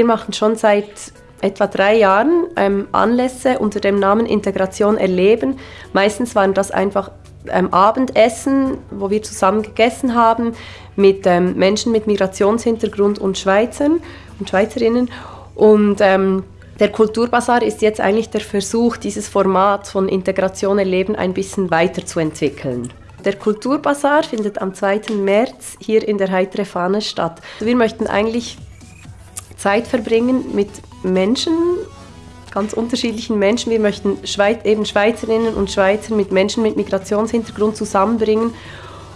Wir machen schon seit etwa drei Jahren ähm, Anlässe unter dem Namen Integration erleben. Meistens waren das einfach ähm, Abendessen, wo wir zusammen gegessen haben mit ähm, Menschen mit Migrationshintergrund und Schweizern und Schweizerinnen. Und ähm, der Kulturbasar ist jetzt eigentlich der Versuch, dieses Format von Integration erleben ein bisschen weiterzuentwickeln. Der Kulturbasar findet am 2. März hier in der Heitere Fahne statt. Wir möchten eigentlich Zeit verbringen mit Menschen, ganz unterschiedlichen Menschen. Wir möchten Schweiz, eben Schweizerinnen und Schweizer mit Menschen mit Migrationshintergrund zusammenbringen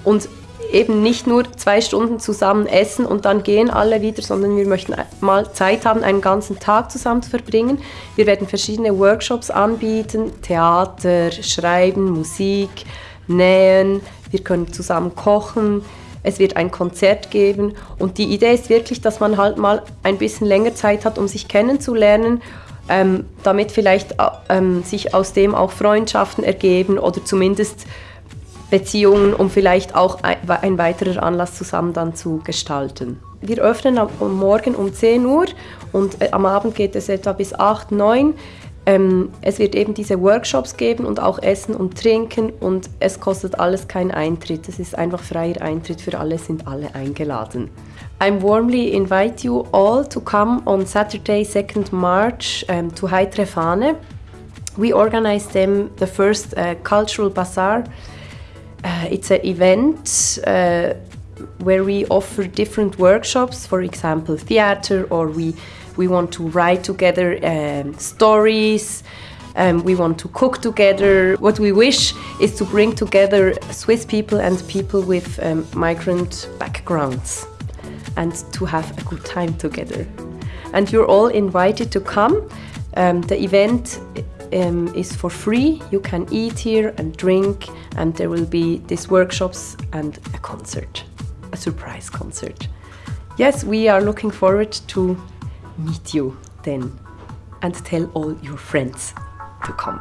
und eben nicht nur zwei Stunden zusammen essen und dann gehen alle wieder, sondern wir möchten mal Zeit haben, einen ganzen Tag zusammen zu verbringen. Wir werden verschiedene Workshops anbieten, Theater, Schreiben, Musik, Nähen, wir können zusammen kochen, es wird ein Konzert geben und die Idee ist wirklich, dass man halt mal ein bisschen länger Zeit hat, um sich kennenzulernen, ähm, damit vielleicht äh, ähm, sich aus dem auch Freundschaften ergeben oder zumindest Beziehungen, um vielleicht auch ein, ein weiterer Anlass zusammen dann zu gestalten. Wir öffnen am Morgen um 10 Uhr und äh, am Abend geht es etwa bis 8, 9 ähm, es wird eben diese Workshops geben und auch Essen und Trinken und es kostet alles keinen Eintritt. Es ist einfach freier Eintritt für alle, sind alle eingeladen. I warmly invite you all to come on Saturday, 2nd March um, to Heitre Fahne. We organize them the first uh, cultural bazaar. Uh, it's an event uh, where we offer different workshops, for example, theater, or we we want to write together um, stories. Um, we want to cook together. What we wish is to bring together Swiss people and people with um, migrant backgrounds and to have a good time together. And you're all invited to come. Um, the event um, is for free. You can eat here and drink, and there will be these workshops and a concert, a surprise concert. Yes, we are looking forward to meet you then and tell all your friends to come.